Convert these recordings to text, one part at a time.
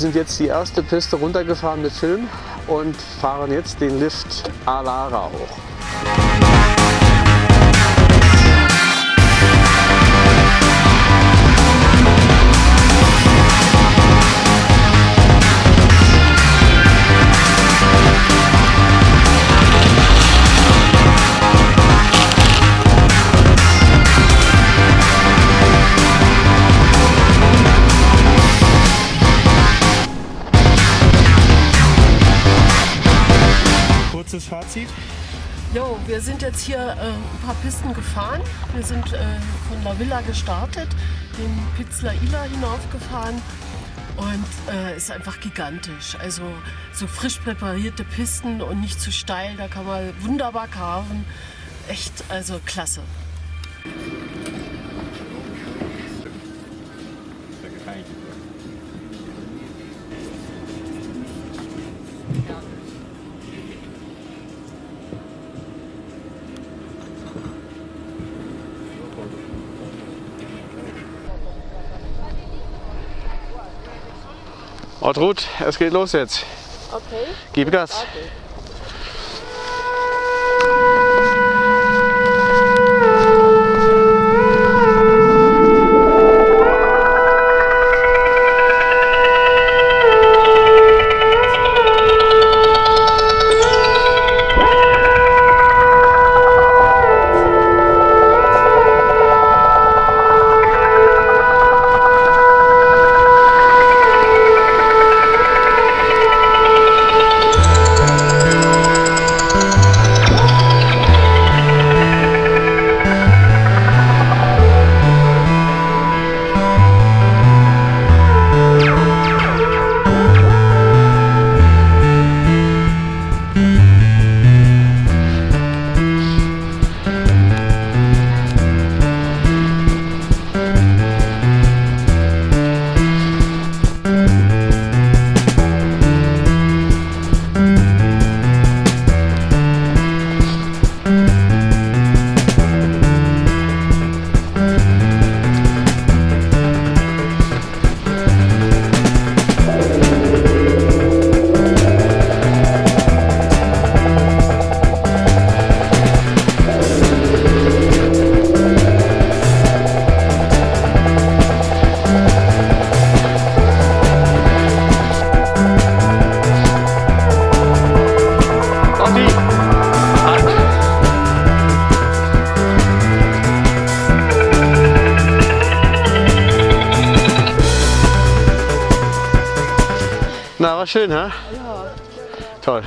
sind jetzt die erste Piste runtergefahren mit Film und fahren jetzt den Lift Alara hoch. Wir sind jetzt hier äh, ein paar Pisten gefahren. Wir sind äh, von La Villa gestartet, den Pizzla Ila hinaufgefahren und äh, ist einfach gigantisch. Also so frisch präparierte Pisten und nicht zu steil, da kann man wunderbar carven. Echt, also klasse. Ortrud, es geht los jetzt. Okay. Gib Gas. Orti, schön, hä? Ja, Toll.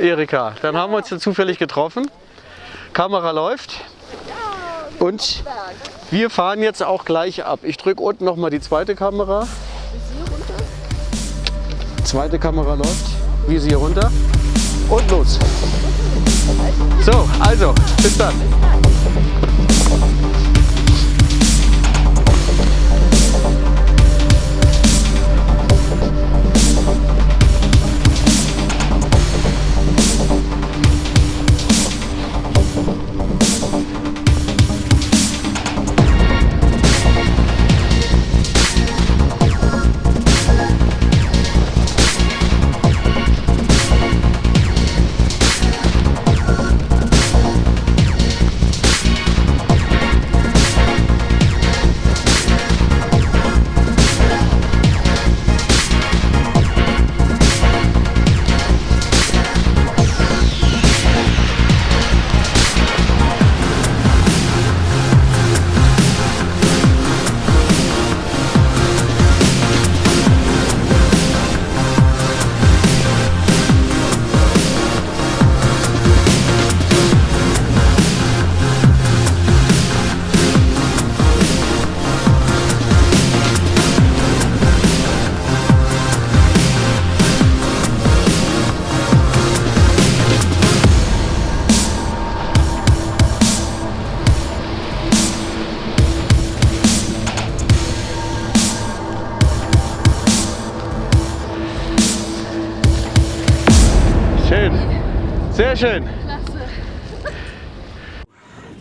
Erika, dann haben wir uns hier zufällig getroffen. Kamera läuft. Und wir fahren jetzt auch gleich ab. Ich drücke unten nochmal die zweite Kamera. Zweite Kamera läuft. Wiese hier runter und los. So, also, bis dann. Schön.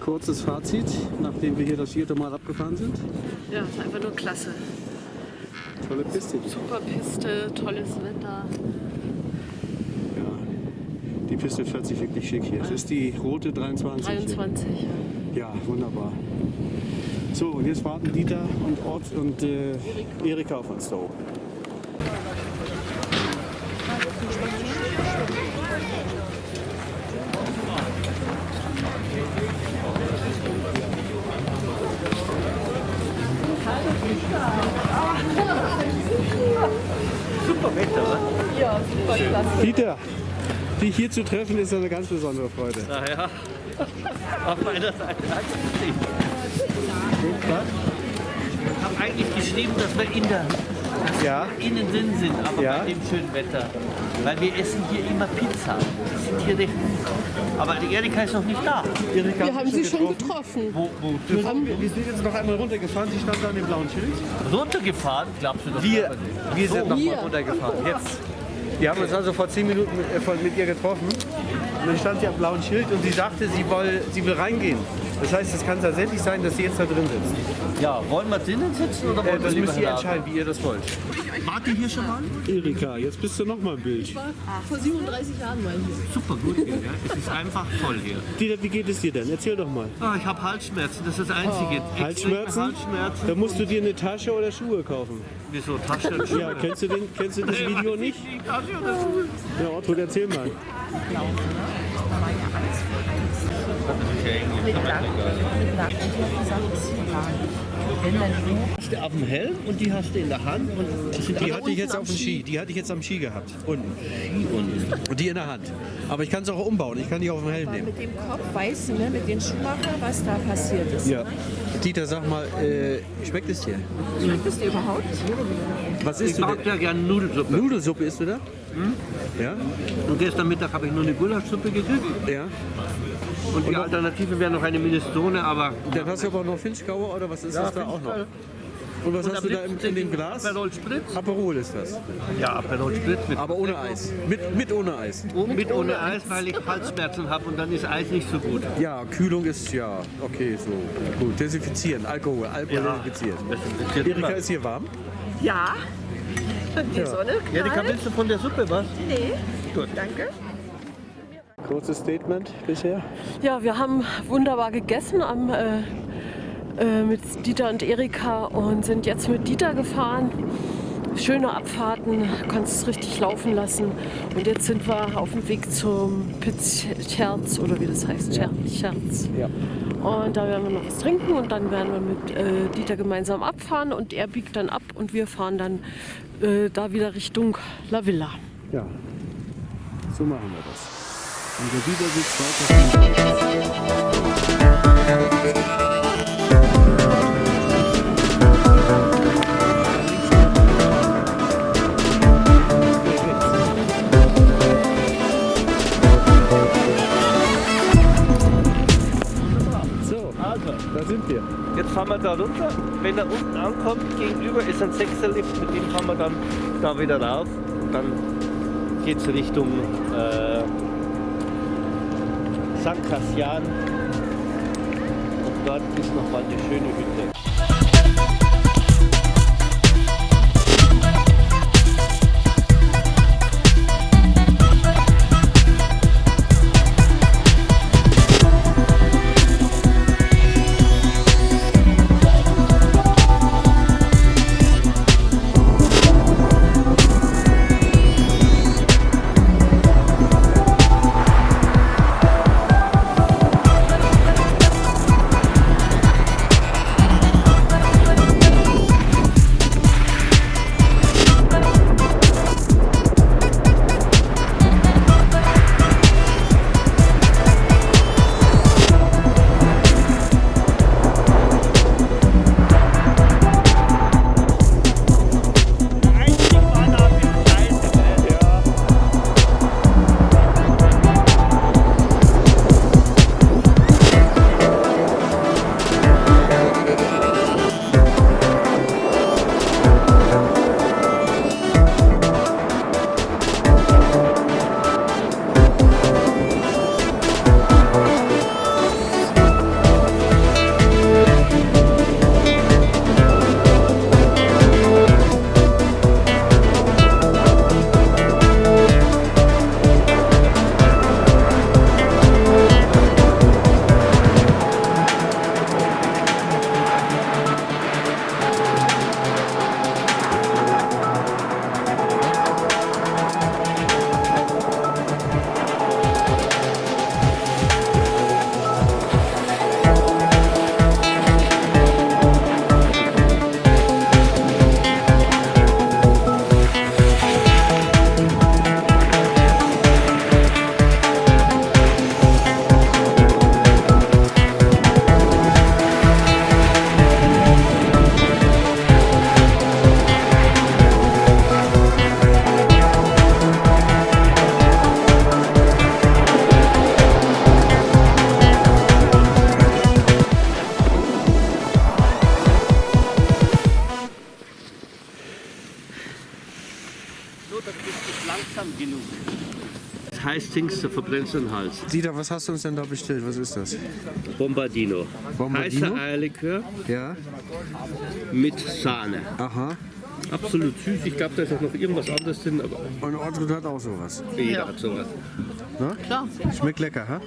Kurzes Fazit, nachdem wir hier das vierte Mal abgefahren sind. Ja, ist einfach nur klasse. Tolle Piste. Super Piste, tolles Wetter. Ja. Die Piste fährt sich wirklich schick hier. Es ist die rote 23. 23. Ja. Ja, wunderbar. So, und jetzt warten Dieter und Ort und äh, Erika auf uns da oben. Ja, super klasse. Dieter, dich hier zu treffen ist eine ganz besondere Freude. Naja, auf meiner Seite. Ich habe eigentlich geschrieben, dass wir in der Ja, innen drin sind, aber Ja. bei dem schönen Wetter. Weil wir essen hier immer Pizza. Die sind hier recht gut. Aber die Erika ist noch nicht da. Erika, Wir haben sie schon getroffen. Wo, wo Wir sind jetzt noch einmal runtergefahren. Sie stand da an dem blauen Schild. runtergefahren, glaubst du das? Wir, nicht? wir sind noch wir. mal runtergefahren. Jetzt. Wir haben uns also vor zehn Minuten mit, äh, mit ihr getroffen. Und dann stand sie am blauen Schild und sie sagte, sie will, sie will reingehen. Das heißt, es kann tatsächlich sein, dass sie jetzt da drin sitzt. Ja, wollen wir drinnen sitzen oder Äh, wollen wir das müsst ihr entscheiden, wie ihr das wollt. Wart ihr hier schon mal? Erika, jetzt bist du noch mal im Bild. Vor 37 Jahren mal hier. Super gut hier, ja. Es ist einfach toll hier. Dieter, wie geht es dir denn? Erzähl doch mal. Ah, ich habe Halsschmerzen, das ist das Einzige. Extreme Halsschmerzen? Halsschmerzen. Da musst du dir eine Tasche oder Schuhe kaufen. Wieso Tasche und Schuhe? Ja, kennst du, den, kennst du das Video nicht? Schuhe? Ja, Otto, erzähl mal. hast du auf dem Helm und die hast du in der Hand. Und Die hatte ich jetzt auf am dem Ski. Die hatte ich jetzt am Ski gehabt. Unten. Ski unten. Und die in der Hand. Aber ich kann es auch umbauen. Ich kann die auf dem Helm nehmen. Mit dem Kopf weißt du, ne, mit den Schuhmacher, was da passiert ist. Ja. Dieter, sag mal, äh, schmeckt es dir? Schmeckt es dir überhaupt? Was Ich isst du mag denn? ja gerne Nudelsuppe. Nudelsuppe isst du da? Ja? Und gestern Mittag habe ich nur eine Gulaschsuppe gekriegt. Ja. Und die Alternative wäre noch eine Minestrone, aber... Dann hast du aber noch Finchgauer oder was ist das da auch noch? Und was hast du da in, in dem Glas? Aperol Spritz? Aperol ist das. Ja, Aperol Spritz mit, Aber ohne Eis. Mit, mit ohne Eis. mit ohne Eis, weil ich Halsschmerzen habe und dann ist Eis nicht so gut. Ja, Kühlung ist ja okay, so. Gut, desinfizieren, Alkohol, Alkohol Ja. desinfizieren. Das interessiert Erika, immer. ist hier warm? Ja. Die Sonne Erika, knallt. willst du von der Suppe was? Nee. Gut. Danke. Kurzes Statement bisher. Ja, wir haben wunderbar gegessen am, äh, äh, mit Dieter und Erika und sind jetzt mit Dieter gefahren. Schöne Abfahrten, kannst es richtig laufen lassen. Und jetzt sind wir auf dem Weg zum Pitzscherz oder wie das heißt, Scher Scherz. Ja. Und da werden wir noch was trinken und dann werden wir mit äh, Dieter gemeinsam abfahren und er biegt dann ab und wir fahren dann äh, da wieder Richtung La Villa. Ja. So machen wir das. Und der Dieter sitzt weiter. Da sind wir. Jetzt fahren wir da runter. Wenn er unten ankommt, gegenüber ist ein Sechserlift, mit dem fahren wir dann da wieder rauf. Dann geht es Richtung äh, St. Cassian. Und dort ist nochmal eine schöne Hütte. Das du verbrennst den Hals. Dieter, was hast du uns denn da bestellt? Was ist das? Bombardino. Bombardino? Heißer Eierlikör Ja? mit Sahne. Aha. Absolut süß. Ich glaube, da ist auch noch irgendwas anderes drin, aber Und Ortrud hat auch sowas. jeder hat sowas. Ne? Klar, Schmeckt lecker, ha?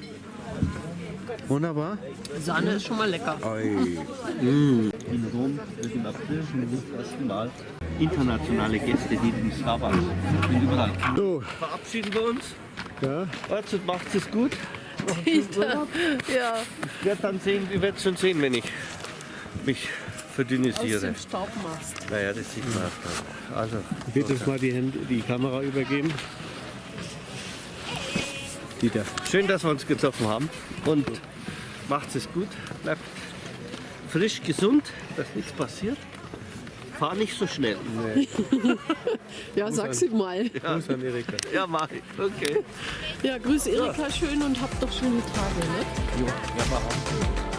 Wunderbar. Sahne ist schon mal lecker. Oi. In Rom wird im April schon das erste Mal internationale Gäste, die in Starbucks sind überall. So, Verabschieden wir uns. Ja. Also macht es gut. Ja, Ich werde dann sehen, wir werden schon sehen, wenn ich mich aus verdünnisiere. dem Staub machst. Naja, das sieht man. dann. Also, Ich will uns mal die, Hände, die Kamera übergeben. Dieter. schön, dass wir uns getroffen haben und macht es gut. Bleibt frisch, gesund, dass nichts passiert. Fahr nicht so schnell. Ja, sag sie mal. Gruß an Erika. Ja, mach ich. Okay. Ja, grüß Erika schön und habt doch schöne Tage, ne? Jo, ja, mach auch.